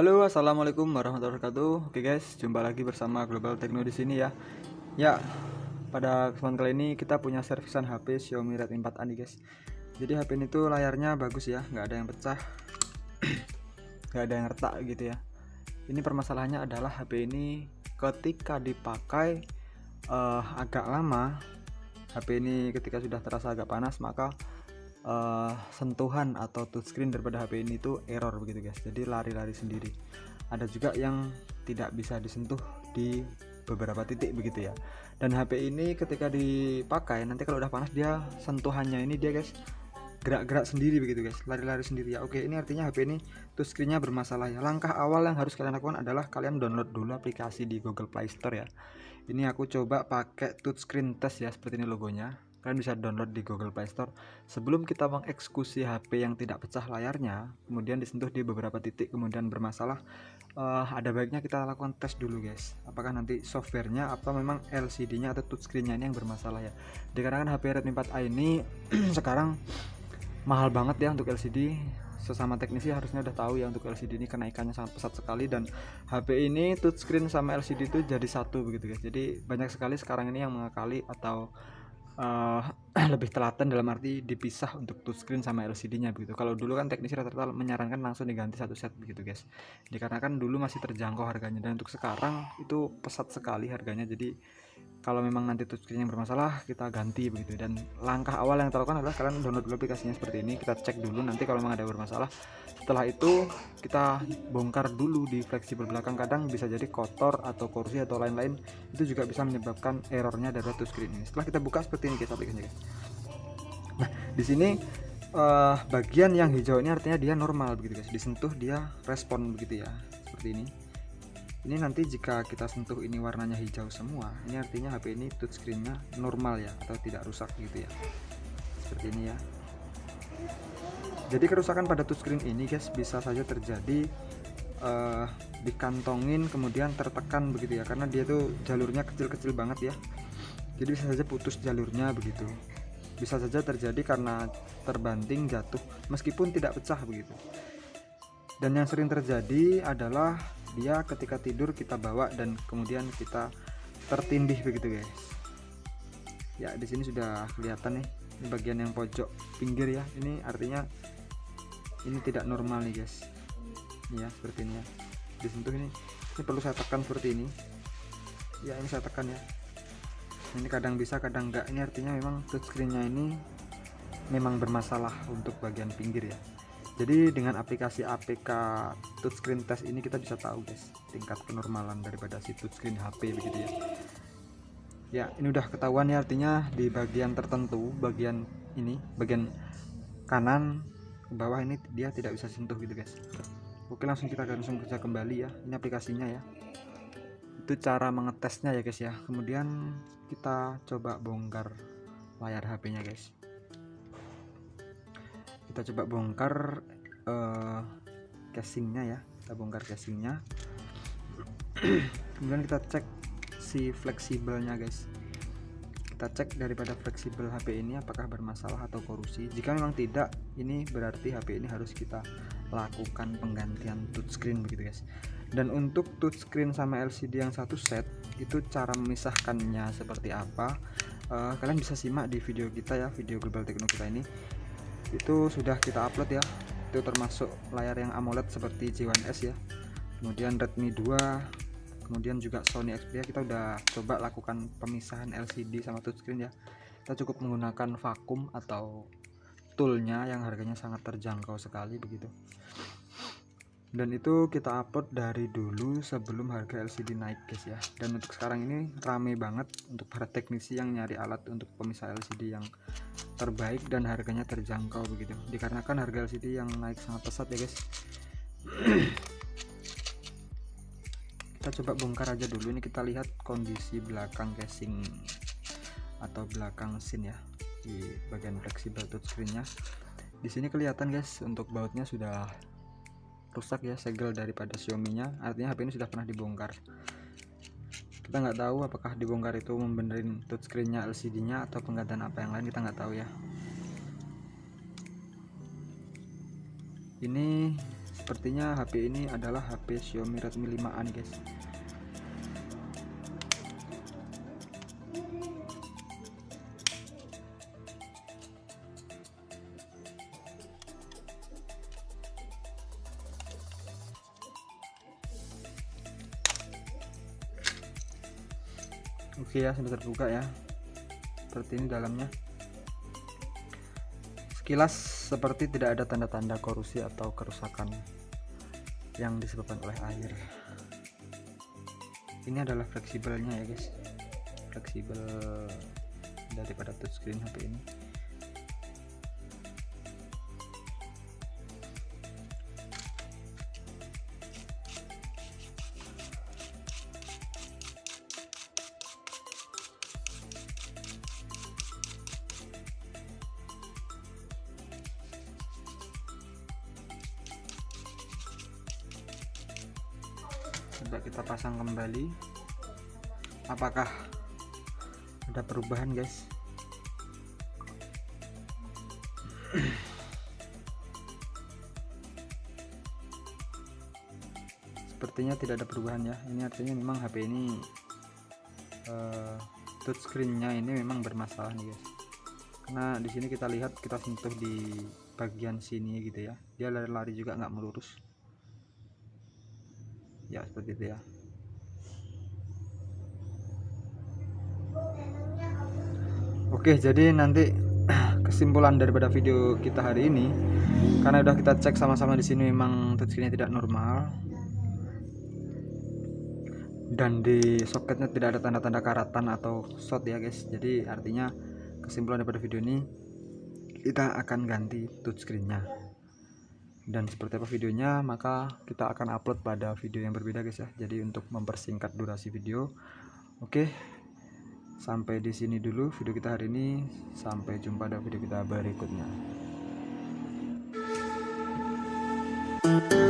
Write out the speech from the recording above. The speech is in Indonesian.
Halo, assalamualaikum warahmatullahi wabarakatuh. Oke guys, jumpa lagi bersama Global Techno di sini ya. Ya, pada kesempatan kali ini kita punya servisan HP Xiaomi Redmi 4A nih guys. Jadi HP ini tuh layarnya bagus ya, nggak ada yang pecah, nggak ada yang retak gitu ya. Ini permasalahannya adalah HP ini ketika dipakai uh, agak lama, HP ini ketika sudah terasa agak panas maka uh, sentuhan atau touchscreen daripada HP ini tuh error begitu guys. Jadi lari-lari sendiri. Ada juga yang tidak bisa disentuh di beberapa titik begitu ya. Dan HP ini ketika dipakai nanti kalau udah panas dia sentuhannya ini dia guys gerak-gerak sendiri begitu guys. Lari-lari sendiri. Ya oke ini artinya HP ini touchscreennya bermasalah ya. Langkah awal yang harus kalian lakukan adalah kalian download dulu aplikasi di Google Play Store ya. Ini aku coba pakai touchscreen test ya seperti ini logonya kalian bisa download di Google Play Store. Sebelum kita mengeksekusi HP yang tidak pecah layarnya kemudian disentuh di beberapa titik kemudian bermasalah uh, ada baiknya kita lakukan tes dulu guys. Apakah nanti softwarenya atau memang LCD nya atau touchscreen nya ini yang bermasalah ya? Dikarenakan HP Redmi 4A ini sekarang mahal banget ya untuk LCD sesama teknisi harusnya udah tahu ya untuk LCD ini kenaikannya sangat pesat sekali dan HP ini touchscreen sama LCD itu jadi satu begitu guys. Jadi banyak sekali sekarang ini yang mengakali atau uh, lebih telaten dalam arti dipisah untuk touchscreen sama LCD-nya begitu. Kalau dulu kan teknisi rata-rata menyarankan langsung diganti satu set begitu guys. Dikarenakan dulu masih terjangkau harganya dan untuk sekarang itu pesat sekali harganya. Jadi kalau memang nanti touchscreen yang bermasalah kita ganti begitu. Dan langkah awal yang terlakukan adalah kalian download dulu aplikasinya seperti ini kita cek dulu nanti kalau memang ada bermasalah. Setelah itu kita bongkar dulu di fleksibel belakang. Kadang bisa jadi kotor atau kursi atau lain-lain. Itu juga bisa menyebabkan errornya dari touchscreen ini. Setelah kita buka seperti ini guys aplikasinya guys. Nah di sini uh, bagian yang hijau ini artinya dia normal begitu guys. Disentuh dia respon begitu ya seperti ini ini nanti jika kita sentuh ini warnanya hijau semua ini artinya HP ini touchscreennya normal ya atau tidak rusak gitu ya. Seperti ini ya. Jadi kerusakan pada touchscreen ini guys bisa saja terjadi uh, dikantongin kemudian tertekan begitu ya karena dia tuh jalurnya kecil-kecil banget ya. Jadi bisa saja putus jalurnya begitu. Bisa saja terjadi karena terbanting jatuh meskipun tidak pecah begitu. Dan yang sering terjadi adalah dia ketika tidur kita bawa dan kemudian kita tertindih begitu guys. Ya di sini sudah kelihatan nih ini bagian yang pojok pinggir ya. Ini artinya ini tidak normal nih guys. Ya seperti ini ya. Disentuh ini. Ini perlu saya tekan seperti ini. Ya ini saya tekan ya. Ini kadang bisa kadang enggak. Ini artinya memang touchscreennya ini memang bermasalah untuk bagian pinggir ya jadi dengan aplikasi APK touchscreen test ini kita bisa tahu guys tingkat kenormalan daripada si touchscreen HP begitu ya. Ya ini udah ketahuan ya artinya di bagian tertentu bagian ini bagian kanan ke bawah ini dia tidak bisa sentuh gitu guys. Oke langsung kita langsung kerja kembali ya ini aplikasinya ya. Itu cara mengetesnya ya guys ya. Kemudian kita coba bongkar layar HP nya guys kita coba bongkar uh, casingnya ya. Kita bongkar casingnya. Kemudian kita cek si fleksibelnya guys. Kita cek daripada fleksibel HP ini apakah bermasalah atau korusi. Jika memang tidak ini berarti HP ini harus kita lakukan penggantian touchscreen begitu guys. Dan untuk touchscreen sama LCD yang satu set itu cara memisahkannya seperti apa? Uh, kalian bisa simak di video kita ya video global techno kita ini itu sudah kita upload ya. Itu termasuk layar yang AMOLED seperti J1S ya. Kemudian Redmi 2 kemudian juga Sony Xperia. Kita udah coba lakukan pemisahan LCD sama touchscreen ya. Kita cukup menggunakan vakum atau toolnya yang harganya sangat terjangkau sekali begitu dan itu kita upload dari dulu sebelum harga LCD naik guys ya. Dan untuk sekarang ini rame banget untuk para teknisi yang nyari alat untuk pemisah LCD yang terbaik dan harganya terjangkau begitu. Dikarenakan harga LCD yang naik sangat pesat ya guys. Kita coba bongkar aja dulu. Ini kita lihat kondisi belakang casing atau belakang scene ya di bagian fleksibel touchscreennya. Di sini kelihatan guys untuk bautnya sudah rusak ya segel daripada Xiaomi nya artinya HP ini sudah pernah dibongkar. Kita nggak tahu apakah dibongkar itu membenerin touchscreennya LCD nya atau penggantian apa yang lain kita nggak tahu ya. Ini sepertinya HP ini adalah HP Xiaomi Redmi 5A nih guys oke ya sudah terbuka ya. Seperti ini dalamnya. Sekilas seperti tidak ada tanda-tanda korosi atau kerusakan yang disebabkan oleh air. Ini adalah fleksibelnya ya guys. Fleksibel daripada touchscreen HP ini coba kita pasang kembali. Apakah ada perubahan guys? Sepertinya tidak ada perubahan ya. Ini artinya memang HP ini uh, touchscreennya ini memang bermasalah nih guys. Karena di sini kita lihat kita sentuh di bagian sini gitu ya. Dia lari-lari juga nggak melurus ya seperti itu ya. Oke jadi nanti kesimpulan daripada video kita hari ini karena udah kita cek sama-sama di sini memang touchscreennya tidak normal. Dan di soketnya tidak ada tanda-tanda karatan atau shot ya guys. Jadi artinya kesimpulan daripada video ini kita akan ganti touchscreennya dan seperti apa videonya maka kita akan upload pada video yang berbeda guys ya. Jadi untuk mempersingkat durasi video. Oke sampai di sini dulu video kita hari ini. Sampai jumpa pada video kita berikutnya. Thank you.